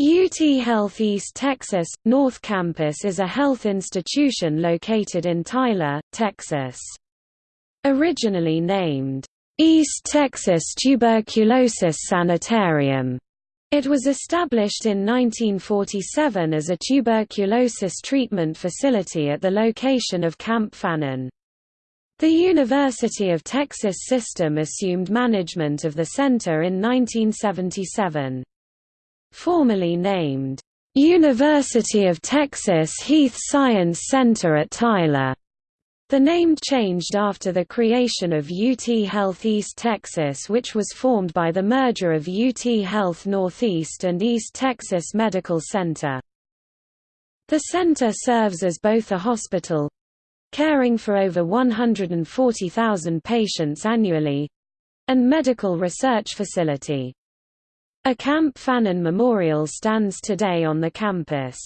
UT Health East Texas, North Campus is a health institution located in Tyler, Texas. Originally named, East Texas Tuberculosis Sanitarium, it was established in 1947 as a tuberculosis treatment facility at the location of Camp Fannin. The University of Texas system assumed management of the center in 1977. Formerly named, "'University of Texas Heath Science Center at Tyler' The name changed after the creation of UT Health East Texas which was formed by the merger of UT Health Northeast and East Texas Medical Center. The center serves as both a hospital caring for over 140,000 patients annually and medical research facility. A Camp Fannin Memorial stands today on the campus.